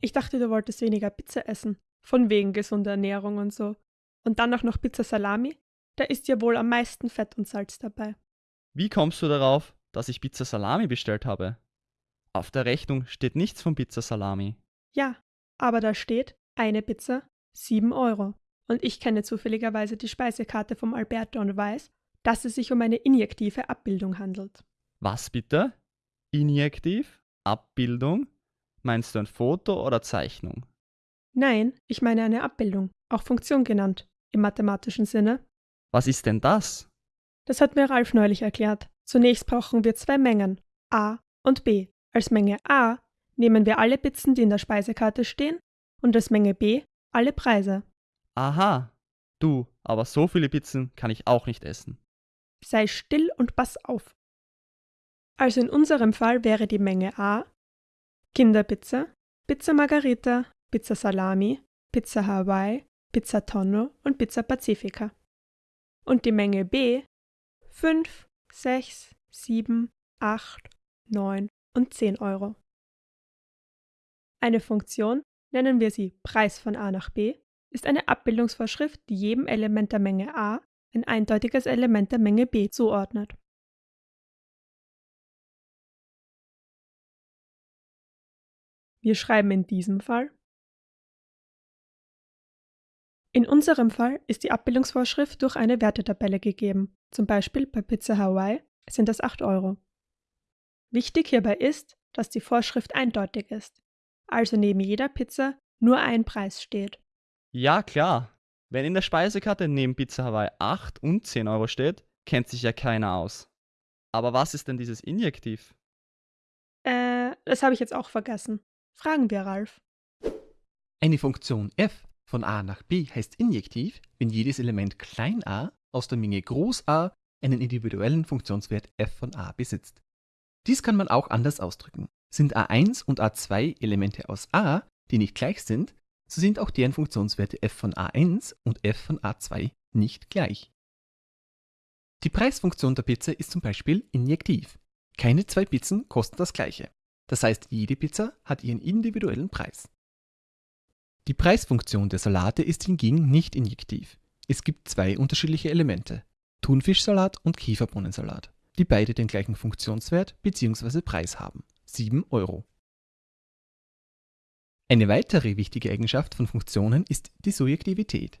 Ich dachte, du wolltest weniger Pizza essen. Von wegen gesunder Ernährung und so. Und dann auch noch Pizza Salami? Da ist ja wohl am meisten Fett und Salz dabei. Wie kommst du darauf, dass ich Pizza Salami bestellt habe? Auf der Rechnung steht nichts von Pizza Salami. Ja, aber da steht eine Pizza 7 Euro. Und ich kenne zufälligerweise die Speisekarte vom Alberto und weiß, dass es sich um eine injektive Abbildung handelt. Was bitte? Injektiv? Abbildung? Meinst du ein Foto oder Zeichnung? Nein, ich meine eine Abbildung, auch Funktion genannt, im mathematischen Sinne. Was ist denn das? Das hat mir Ralf neulich erklärt. Zunächst brauchen wir zwei Mengen, A und B. Als Menge A nehmen wir alle Pizzen, die in der Speisekarte stehen, und als Menge B alle Preise. Aha. Du, aber so viele Pizzen kann ich auch nicht essen. Sei still und pass auf. Also in unserem Fall wäre die Menge A Kinderpizza, Pizza Margarita, Pizza Salami, Pizza Hawaii, Pizza Tonno und Pizza Pacifica. Und die Menge B 5, 6, 7, 8, 9 und 10 Euro. Eine Funktion, nennen wir sie Preis von A nach B, ist eine Abbildungsvorschrift, die jedem Element der Menge A ein eindeutiges Element der Menge B zuordnet. Wir schreiben in diesem Fall In unserem Fall ist die Abbildungsvorschrift durch eine Wertetabelle gegeben, zum Beispiel bei Pizza Hawaii sind das 8 Euro. Wichtig hierbei ist, dass die Vorschrift eindeutig ist, also neben jeder Pizza nur ein Preis steht. Ja, klar. Wenn in der Speisekarte neben Pizza Hawaii 8 und 10 Euro steht, kennt sich ja keiner aus. Aber was ist denn dieses Injektiv? Äh, das habe ich jetzt auch vergessen. Fragen wir Ralf. Eine Funktion f von a nach b heißt injektiv, wenn jedes Element klein a aus der Menge groß A einen individuellen Funktionswert f von a besitzt. Dies kann man auch anders ausdrücken. Sind a1 und a2 Elemente aus a, die nicht gleich sind, so sind auch deren Funktionswerte f von a1 und f von a2 nicht gleich. Die Preisfunktion der Pizza ist zum Beispiel injektiv. Keine zwei Pizzen kosten das gleiche. Das heißt, jede Pizza hat ihren individuellen Preis. Die Preisfunktion der Salate ist hingegen nicht injektiv. Es gibt zwei unterschiedliche Elemente, Thunfischsalat und Kieferbohnensalat, die beide den gleichen Funktionswert bzw. Preis haben, 7 Euro. Eine weitere wichtige Eigenschaft von Funktionen ist die Surjektivität.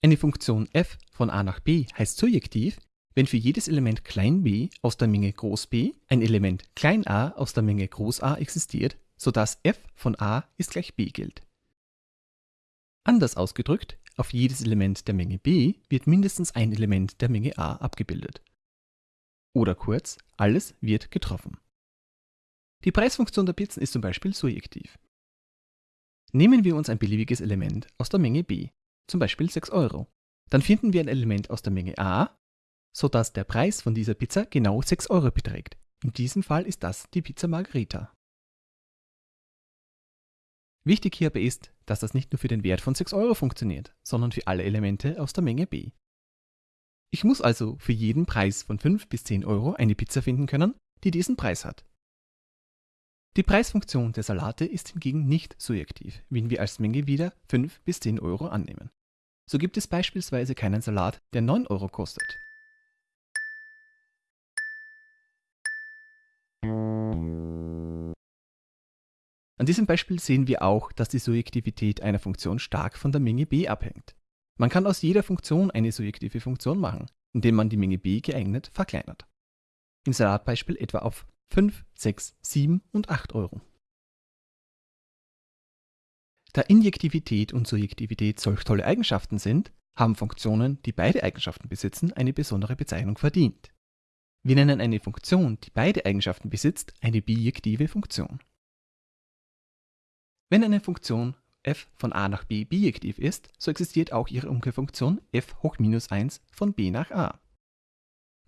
Eine Funktion f von a nach b heißt surjektiv, wenn für jedes Element b aus der Menge b ein Element a aus der Menge A existiert, sodass f von a ist gleich b gilt. Anders ausgedrückt, auf jedes Element der Menge b wird mindestens ein Element der Menge a abgebildet. Oder kurz, alles wird getroffen. Die Preisfunktion der Pizzen ist zum Beispiel surjektiv. Nehmen wir uns ein beliebiges Element aus der Menge b, zum Beispiel 6 Euro. Dann finden wir ein Element aus der Menge a, sodass der Preis von dieser Pizza genau 6 Euro beträgt. In diesem Fall ist das die Pizza Margherita. Wichtig hierbei ist, dass das nicht nur für den Wert von 6 Euro funktioniert, sondern für alle Elemente aus der Menge b. Ich muss also für jeden Preis von 5 bis 10 Euro eine Pizza finden können, die diesen Preis hat. Die Preisfunktion der Salate ist hingegen nicht surjektiv, wenn wir als Menge wieder 5 bis 10 Euro annehmen. So gibt es beispielsweise keinen Salat, der 9 Euro kostet. An diesem Beispiel sehen wir auch, dass die Surjektivität einer Funktion stark von der Menge b abhängt. Man kann aus jeder Funktion eine surjektive Funktion machen, indem man die Menge b geeignet verkleinert. Im Salatbeispiel etwa auf 5, 6, 7 und 8 Euro. Da Injektivität und Surjektivität solch tolle Eigenschaften sind, haben Funktionen, die beide Eigenschaften besitzen, eine besondere Bezeichnung verdient. Wir nennen eine Funktion, die beide Eigenschaften besitzt, eine bijektive Funktion. Wenn eine Funktion f von a nach b bijektiv ist, so existiert auch ihre Umkehrfunktion f hoch minus 1 von b nach a.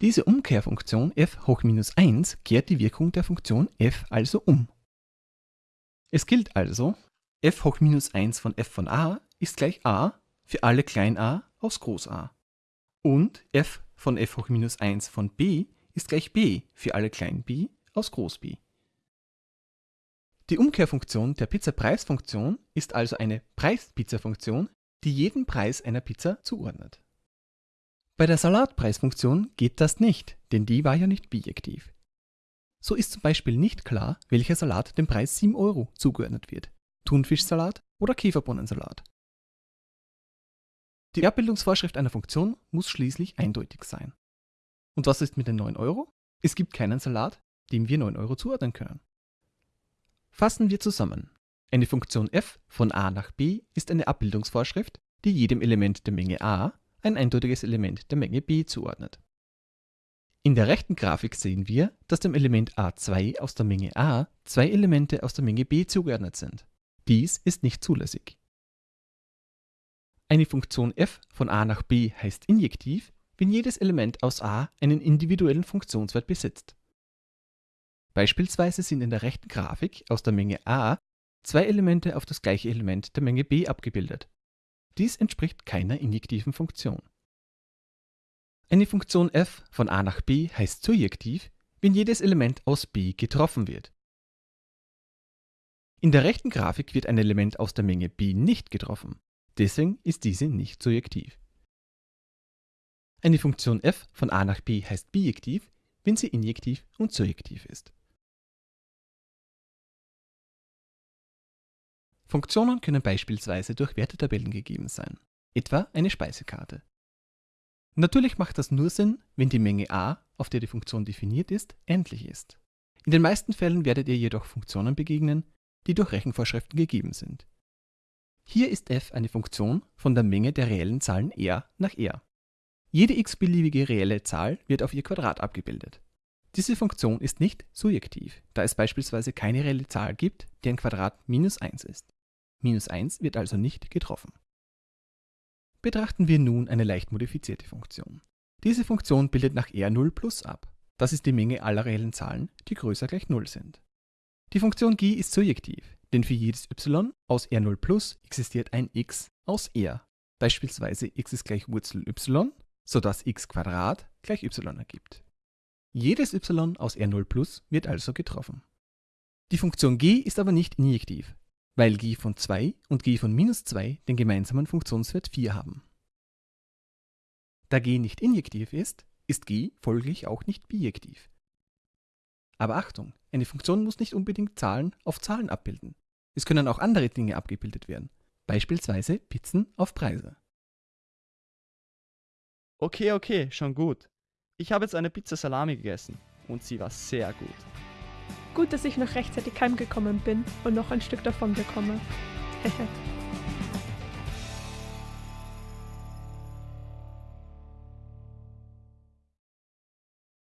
Diese Umkehrfunktion f hoch minus 1 kehrt die Wirkung der Funktion f also um. Es gilt also, f hoch minus 1 von f von a ist gleich a für alle klein a aus groß A. Und f von f hoch minus 1 von b ist gleich b für alle klein b aus groß B. Die Umkehrfunktion der Pizza-Preisfunktion ist also eine Preis-Pizza-Funktion, die jeden Preis einer Pizza zuordnet. Bei der Salatpreisfunktion geht das nicht, denn die war ja nicht bijektiv. So ist zum Beispiel nicht klar, welcher Salat dem Preis 7 Euro zugeordnet wird. Thunfischsalat oder Käferbohnensalat. Die Abbildungsvorschrift einer Funktion muss schließlich eindeutig sein. Und was ist mit den 9 Euro? Es gibt keinen Salat, dem wir 9 Euro zuordnen können. Fassen wir zusammen. Eine Funktion f von a nach b ist eine Abbildungsvorschrift, die jedem Element der Menge a ein eindeutiges Element der Menge b zuordnet. In der rechten Grafik sehen wir, dass dem Element a2 aus der Menge a zwei Elemente aus der Menge b zugeordnet sind. Dies ist nicht zulässig. Eine Funktion f von a nach b heißt injektiv, wenn jedes Element aus a einen individuellen Funktionswert besitzt. Beispielsweise sind in der rechten Grafik aus der Menge a zwei Elemente auf das gleiche Element der Menge b abgebildet. Dies entspricht keiner injektiven Funktion. Eine Funktion f von a nach b heißt surjektiv, wenn jedes Element aus b getroffen wird. In der rechten Grafik wird ein Element aus der Menge b nicht getroffen. Deswegen ist diese nicht surjektiv. Eine Funktion f von a nach b heißt bijektiv, wenn sie injektiv und surjektiv ist. Funktionen können beispielsweise durch Wertetabellen gegeben sein, etwa eine Speisekarte. Natürlich macht das nur Sinn, wenn die Menge a, auf der die Funktion definiert ist, endlich ist. In den meisten Fällen werdet ihr jedoch Funktionen begegnen, die durch Rechenvorschriften gegeben sind. Hier ist f eine Funktion von der Menge der reellen Zahlen r nach r. Jede x-beliebige reelle Zahl wird auf ihr Quadrat abgebildet. Diese Funktion ist nicht surjektiv, da es beispielsweise keine reelle Zahl gibt, deren Quadrat minus 1 ist. Minus 1 wird also nicht getroffen. Betrachten wir nun eine leicht modifizierte Funktion. Diese Funktion bildet nach R0 plus ab. Das ist die Menge aller reellen Zahlen, die größer gleich 0 sind. Die Funktion g ist surjektiv, denn für jedes y aus R0 plus existiert ein x aus R. Beispielsweise x ist gleich Wurzel y, sodass x gleich y ergibt. Jedes y aus R0 plus wird also getroffen. Die Funktion g ist aber nicht injektiv, weil g von 2 und g von minus 2 den gemeinsamen Funktionswert 4 haben. Da g nicht injektiv ist, ist g folglich auch nicht bijektiv. Aber Achtung, eine Funktion muss nicht unbedingt Zahlen auf Zahlen abbilden. Es können auch andere Dinge abgebildet werden, beispielsweise Pizzen auf Preise. Okay, okay, schon gut. Ich habe jetzt eine Pizza Salami gegessen und sie war sehr gut. Gut, dass ich noch rechtzeitig heimgekommen bin und noch ein Stück davon bekomme.